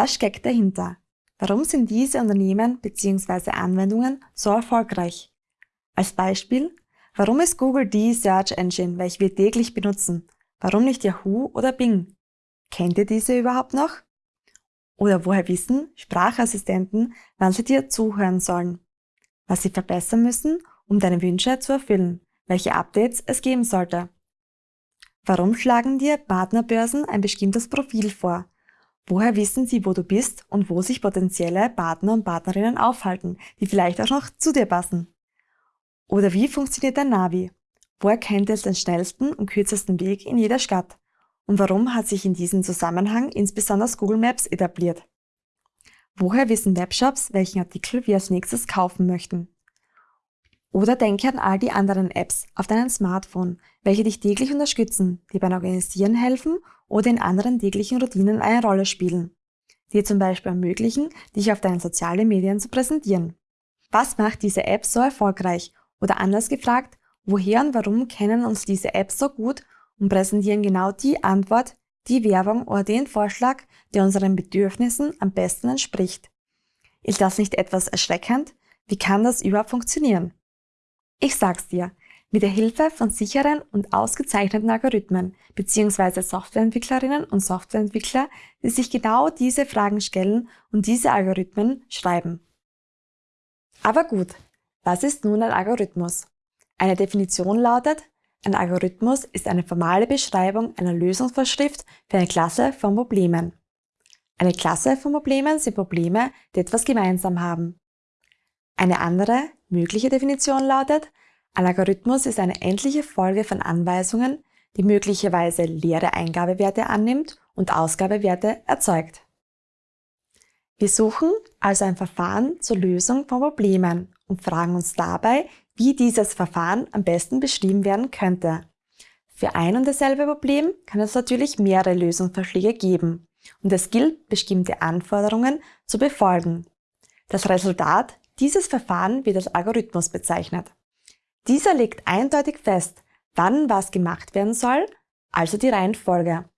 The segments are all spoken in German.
Was steckt dahinter? Warum sind diese Unternehmen bzw. Anwendungen so erfolgreich? Als Beispiel, warum ist Google die Search Engine, welche wir täglich benutzen? Warum nicht Yahoo oder Bing? Kennt ihr diese überhaupt noch? Oder woher wissen Sprachassistenten, wann sie dir zuhören sollen? Was sie verbessern müssen, um deine Wünsche zu erfüllen? Welche Updates es geben sollte? Warum schlagen dir Partnerbörsen ein bestimmtes Profil vor? Woher wissen sie, wo du bist und wo sich potenzielle Partner und Partnerinnen aufhalten, die vielleicht auch noch zu dir passen? Oder wie funktioniert dein Navi? Wo erkennt es den schnellsten und kürzesten Weg in jeder Stadt? Und warum hat sich in diesem Zusammenhang insbesondere Google Maps etabliert? Woher wissen Webshops, welchen Artikel wir als nächstes kaufen möchten? Oder denke an all die anderen Apps auf deinem Smartphone, welche dich täglich unterstützen, dir beim Organisieren helfen oder in anderen täglichen Routinen eine Rolle spielen. Dir zum Beispiel ermöglichen, dich auf deinen sozialen Medien zu präsentieren. Was macht diese App so erfolgreich? Oder anders gefragt, woher und warum kennen uns diese Apps so gut und präsentieren genau die Antwort, die Werbung oder den Vorschlag, der unseren Bedürfnissen am besten entspricht? Ist das nicht etwas erschreckend? Wie kann das überhaupt funktionieren? Ich sag's dir, mit der Hilfe von sicheren und ausgezeichneten Algorithmen bzw. Softwareentwicklerinnen und Softwareentwickler, die sich genau diese Fragen stellen und diese Algorithmen schreiben. Aber gut, was ist nun ein Algorithmus? Eine Definition lautet, ein Algorithmus ist eine formale Beschreibung einer Lösungsvorschrift für eine Klasse von Problemen. Eine Klasse von Problemen sind Probleme, die etwas gemeinsam haben. Eine andere, mögliche Definition lautet, ein Algorithmus ist eine endliche Folge von Anweisungen, die möglicherweise leere Eingabewerte annimmt und Ausgabewerte erzeugt. Wir suchen also ein Verfahren zur Lösung von Problemen und fragen uns dabei, wie dieses Verfahren am besten beschrieben werden könnte. Für ein und dasselbe Problem kann es natürlich mehrere Lösungsvorschläge geben und es gilt, bestimmte Anforderungen zu befolgen. Das Resultat dieses Verfahren wird als Algorithmus bezeichnet. Dieser legt eindeutig fest, wann was gemacht werden soll, also die Reihenfolge.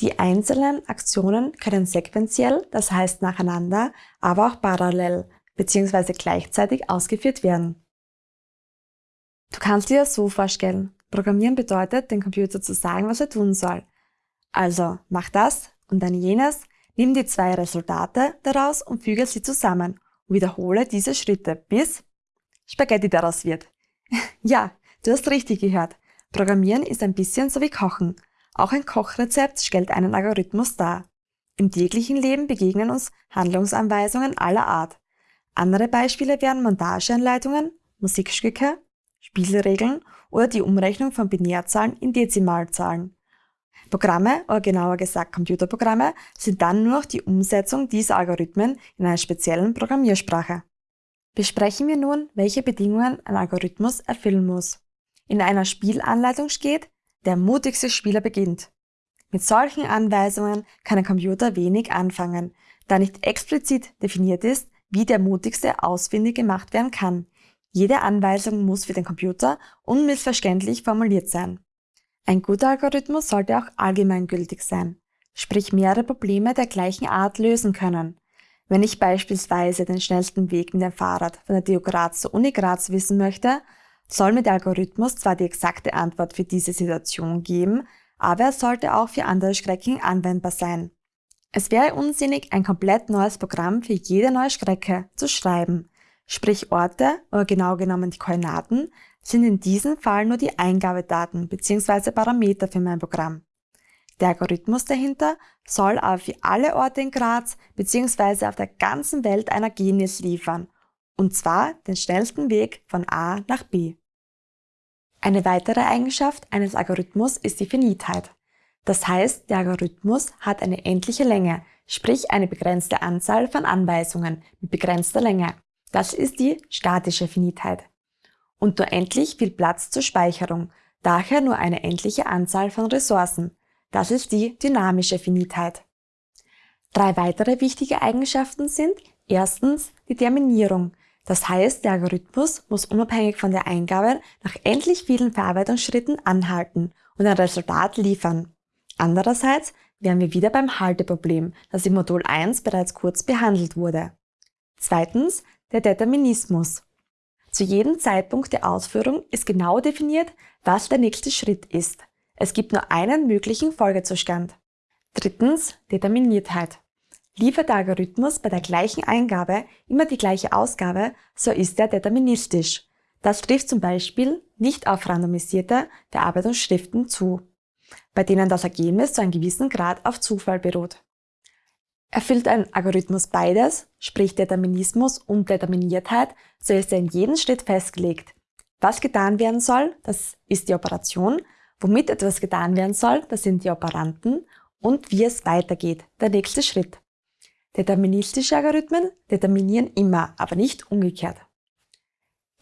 Die einzelnen Aktionen können sequenziell, das heißt nacheinander, aber auch parallel bzw. gleichzeitig ausgeführt werden. Du kannst dir das so vorstellen. Programmieren bedeutet, dem Computer zu sagen, was er tun soll. Also, mach das und dann jenes, nimm die zwei Resultate daraus und füge sie zusammen wiederhole diese Schritte, bis Spaghetti daraus wird. ja, du hast richtig gehört. Programmieren ist ein bisschen so wie Kochen. Auch ein Kochrezept stellt einen Algorithmus dar. Im täglichen Leben begegnen uns Handlungsanweisungen aller Art. Andere Beispiele wären Montageanleitungen, Musikstücke, Spielregeln oder die Umrechnung von Binärzahlen in Dezimalzahlen. Programme, oder genauer gesagt Computerprogramme, sind dann nur noch die Umsetzung dieser Algorithmen in einer speziellen Programmiersprache. Besprechen wir nun, welche Bedingungen ein Algorithmus erfüllen muss. In einer Spielanleitung steht, der mutigste Spieler beginnt. Mit solchen Anweisungen kann ein Computer wenig anfangen, da nicht explizit definiert ist, wie der mutigste ausfindig gemacht werden kann. Jede Anweisung muss für den Computer unmissverständlich formuliert sein. Ein guter Algorithmus sollte auch allgemeingültig sein, sprich mehrere Probleme der gleichen Art lösen können. Wenn ich beispielsweise den schnellsten Weg mit dem Fahrrad von der TU Graz zur Uni Graz wissen möchte, soll mir der Algorithmus zwar die exakte Antwort für diese Situation geben, aber er sollte auch für andere Strecken anwendbar sein. Es wäre unsinnig, ein komplett neues Programm für jede neue Strecke zu schreiben. Sprich Orte, oder genau genommen die Koordinaten, sind in diesem Fall nur die Eingabedaten bzw. Parameter für mein Programm. Der Algorithmus dahinter soll aber für alle Orte in Graz bzw. auf der ganzen Welt ein Ergebnis liefern, und zwar den schnellsten Weg von A nach B. Eine weitere Eigenschaft eines Algorithmus ist die Finitheit. Das heißt, der Algorithmus hat eine endliche Länge, sprich eine begrenzte Anzahl von Anweisungen mit begrenzter Länge. Das ist die statische Finitheit. Und nur endlich viel Platz zur Speicherung, daher nur eine endliche Anzahl von Ressourcen, das ist die dynamische Finitheit. Drei weitere wichtige Eigenschaften sind erstens die Terminierung. Das heißt, der Algorithmus muss unabhängig von der Eingabe nach endlich vielen Verarbeitungsschritten anhalten und ein Resultat liefern. Andererseits wären wir wieder beim Halteproblem, das im Modul 1 bereits kurz behandelt wurde. Zweitens der Determinismus. Zu jedem Zeitpunkt der Ausführung ist genau definiert, was der nächste Schritt ist. Es gibt nur einen möglichen Folgezustand. Drittens Determiniertheit. Liefert der Algorithmus bei der gleichen Eingabe immer die gleiche Ausgabe, so ist er deterministisch. Das trifft zum Beispiel nicht auf randomisierte Bearbeitungsschriften zu, bei denen das Ergebnis zu einem gewissen Grad auf Zufall beruht. Erfüllt ein Algorithmus beides, sprich Determinismus und Determiniertheit, so ist er in jedem Schritt festgelegt. Was getan werden soll, das ist die Operation, womit etwas getan werden soll, das sind die Operanten und wie es weitergeht, der nächste Schritt. Deterministische Algorithmen determinieren immer, aber nicht umgekehrt.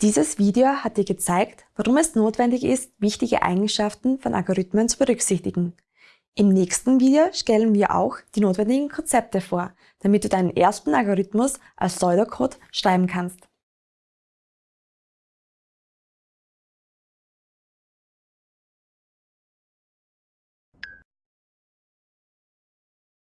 Dieses Video hat dir gezeigt, warum es notwendig ist, wichtige Eigenschaften von Algorithmen zu berücksichtigen. Im nächsten Video stellen wir auch die notwendigen Konzepte vor, damit du deinen ersten Algorithmus als Pseudocode schreiben kannst.